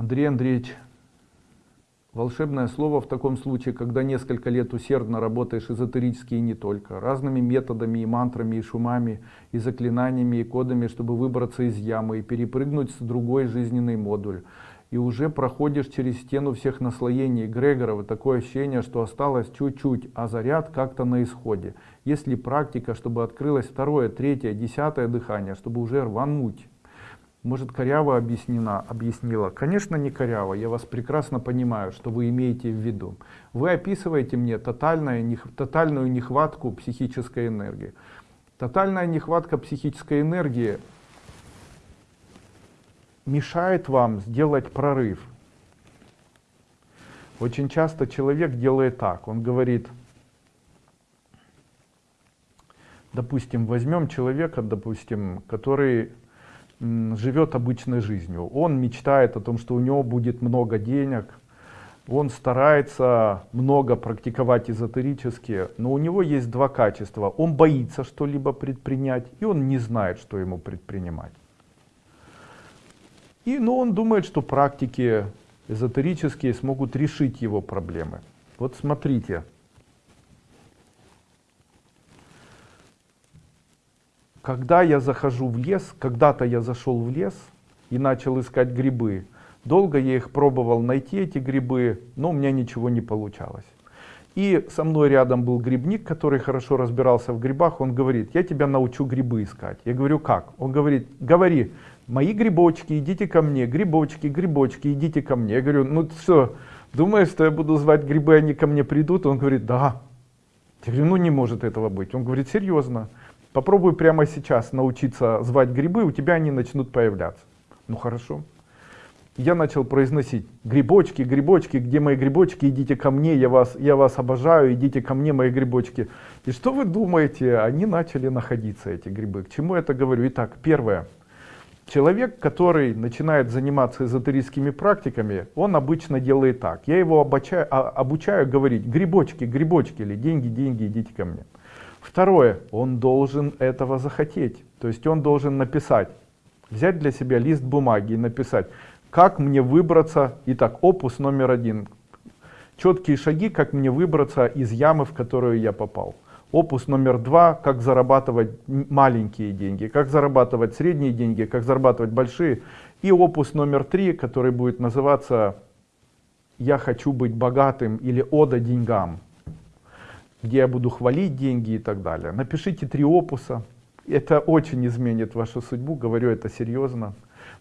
Андрей Андреевич, волшебное слово в таком случае, когда несколько лет усердно работаешь эзотерически и не только, разными методами и мантрами, и шумами, и заклинаниями, и кодами, чтобы выбраться из ямы и перепрыгнуть в другой жизненный модуль. И уже проходишь через стену всех наслоений Грегорова, такое ощущение, что осталось чуть-чуть, а заряд как-то на исходе. Если практика, чтобы открылось второе, третье, десятое дыхание, чтобы уже рвануть. Может, коряво объяснена, объяснила? Конечно, не коряво. Я вас прекрасно понимаю, что вы имеете в виду. Вы описываете мне тотальную, тотальную нехватку психической энергии. Тотальная нехватка психической энергии мешает вам сделать прорыв. Очень часто человек делает так. Он говорит, допустим, возьмем человека, допустим, который живет обычной жизнью. Он мечтает о том, что у него будет много денег, он старается много практиковать эзотерически, но у него есть два качества. Он боится что-либо предпринять, и он не знает, что ему предпринимать. И, но он думает, что практики эзотерические смогут решить его проблемы. Вот смотрите, когда я захожу в лес, когда-то я зашел в лес и начал искать грибы. Долго я их пробовал найти, эти грибы, но у меня ничего не получалось. И со мной рядом был грибник, который хорошо разбирался в грибах. Он говорит, я тебя научу грибы искать. Я говорю, как? Он говорит, говори, мои грибочки, идите ко мне, грибочки, грибочки, идите ко мне. Я говорю, ну что, думаешь, что я буду звать грибы, они ко мне придут? Он говорит, да. Я говорю, ну не может этого быть. Он говорит, серьезно. Попробуй прямо сейчас научиться звать грибы, у тебя они начнут появляться. Ну хорошо. Я начал произносить грибочки, грибочки, где мои грибочки, идите ко мне, я вас, я вас обожаю, идите ко мне, мои грибочки. И что вы думаете, они начали находиться, эти грибы. К чему я это говорю? Итак, первое. Человек, который начинает заниматься эзотерическими практиками, он обычно делает так. Я его обучаю, а, обучаю говорить грибочки, грибочки или деньги, деньги, идите ко мне. Второе, он должен этого захотеть. То есть он должен написать, взять для себя лист бумаги и написать, как мне выбраться, итак, опус номер один, четкие шаги, как мне выбраться из ямы, в которую я попал. Опус номер два, как зарабатывать маленькие деньги, как зарабатывать средние деньги, как зарабатывать большие. И опус номер три, который будет называться «Я хочу быть богатым» или «Ода деньгам» где я буду хвалить деньги и так далее. Напишите три опуса. Это очень изменит вашу судьбу, говорю это серьезно.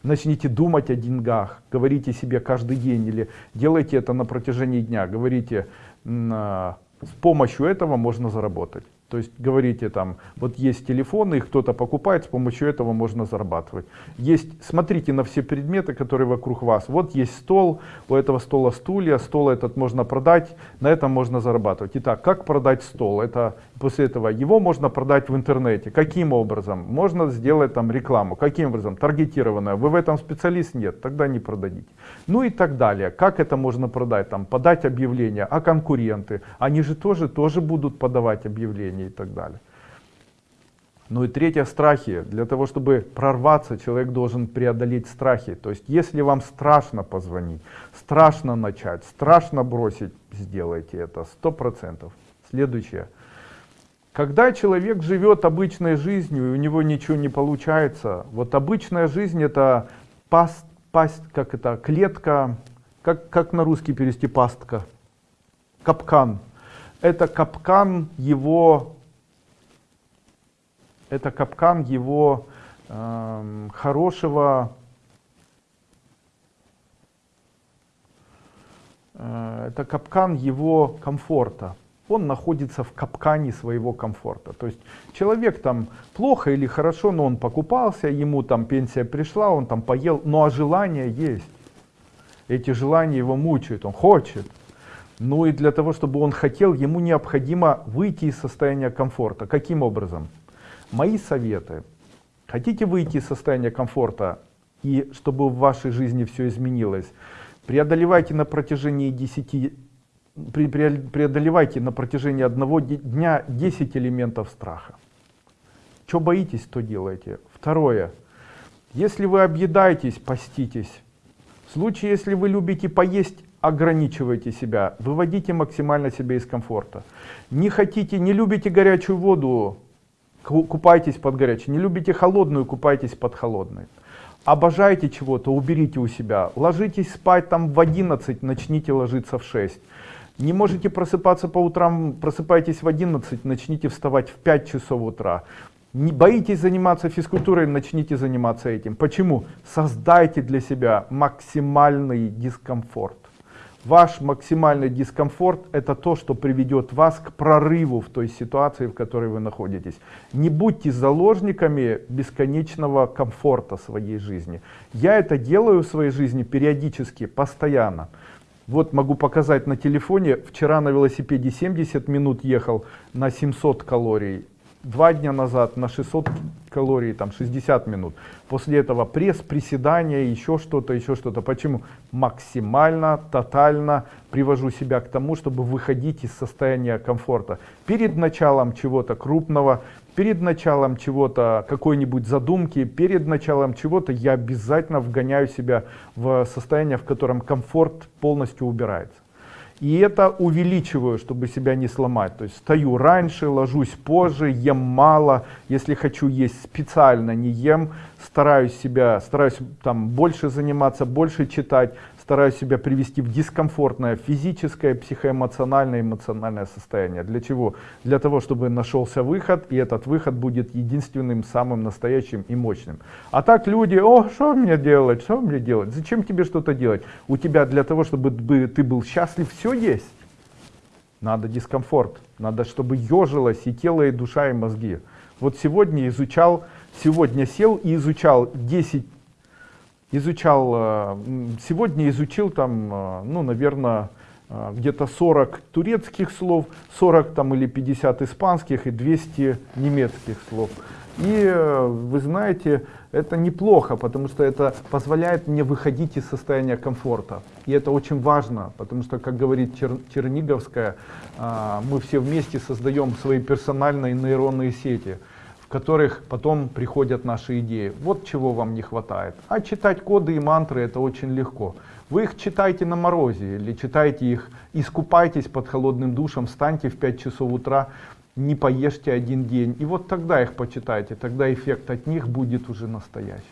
Начните думать о деньгах, говорите себе каждый день или делайте это на протяжении дня. Говорите, с помощью этого можно заработать. То есть говорите там, вот есть телефоны, их кто-то покупает, с помощью этого можно зарабатывать. Есть, смотрите на все предметы, которые вокруг вас. Вот есть стол, у этого стола стулья, стол этот можно продать, на этом можно зарабатывать. Итак, как продать стол? Это после этого его можно продать в интернете. Каким образом? Можно сделать там рекламу. Каким образом? Таргетированная. Вы в этом специалист? Нет, тогда не продадите. Ну и так далее. Как это можно продать? Там подать объявление, а конкуренты? Они же тоже, тоже будут подавать объявления и так далее. Ну и третье, страхи. Для того, чтобы прорваться, человек должен преодолеть страхи. То есть, если вам страшно позвонить, страшно начать, страшно бросить, сделайте это, сто процентов. Следующее. Когда человек живет обычной жизнью, и у него ничего не получается, вот обычная жизнь это паст, пасть, как это, клетка, как, как на русский перевести пастка, капкан. Это капкан его это капкан его э, хорошего, э, это капкан его комфорта. Он находится в капкане своего комфорта. То есть человек там плохо или хорошо, но он покупался, ему там пенсия пришла, он там поел, ну а желание есть. Эти желания его мучают, он хочет. Ну и для того, чтобы он хотел, ему необходимо выйти из состояния комфорта. Каким образом? Мои советы. Хотите выйти из состояния комфорта и чтобы в вашей жизни все изменилось? Преодолевайте на протяжении 10 преодолевайте на протяжении одного дня 10 элементов страха. Что боитесь, то делайте. Второе. Если вы объедаетесь, поститесь. В случае, если вы любите поесть, ограничивайте себя, выводите максимально себя из комфорта. Не хотите, не любите горячую воду, купайтесь под горячей. Не любите холодную, купайтесь под холодной. Обожаете чего-то, уберите у себя. Ложитесь спать там в 11, начните ложиться в 6. Не можете просыпаться по утрам, просыпайтесь в 11, начните вставать в 5 часов утра. Не боитесь заниматься физкультурой, начните заниматься этим. Почему? Создайте для себя максимальный дискомфорт. Ваш максимальный дискомфорт это то, что приведет вас к прорыву в той ситуации, в которой вы находитесь. Не будьте заложниками бесконечного комфорта своей жизни. Я это делаю в своей жизни периодически, постоянно. Вот могу показать на телефоне. Вчера на велосипеде 70 минут ехал на 700 калорий два дня назад на 600 калорий, там 60 минут. После этого пресс, приседания, еще что-то, еще что-то. Почему? Максимально, тотально привожу себя к тому, чтобы выходить из состояния комфорта. Перед началом чего-то крупного, перед началом чего-то, какой-нибудь задумки, перед началом чего-то я обязательно вгоняю себя в состояние, в котором комфорт полностью убирается. И это увеличиваю, чтобы себя не сломать. То есть стою раньше, ложусь позже, ем мало. Если хочу есть, специально не ем. Стараюсь себя, стараюсь там больше заниматься, больше читать стараюсь себя привести в дискомфортное физическое, психоэмоциональное, эмоциональное состояние. Для чего? Для того, чтобы нашелся выход, и этот выход будет единственным, самым настоящим и мощным. А так люди, о, что мне делать, что мне делать, зачем тебе что-то делать? У тебя для того, чтобы ты был счастлив, все есть. Надо дискомфорт, надо, чтобы ежилось и тело, и душа, и мозги. Вот сегодня изучал, сегодня сел и изучал 10 изучал, э, сегодня изучил там, э, ну, наверное, э, где-то 40 турецких слов, 40 там или 50 испанских и 200 немецких слов. И вы знаете, это неплохо, потому что это позволяет мне выходить из состояния комфорта. И это очень важно, потому что, как говорит Чер Черниговская, мы все вместе создаем свои персональные нейронные сети которых потом приходят наши идеи. Вот чего вам не хватает. А читать коды и мантры это очень легко. Вы их читайте на морозе или читайте их, искупайтесь под холодным душем, встаньте в 5 часов утра, не поешьте один день. И вот тогда их почитайте, тогда эффект от них будет уже настоящий.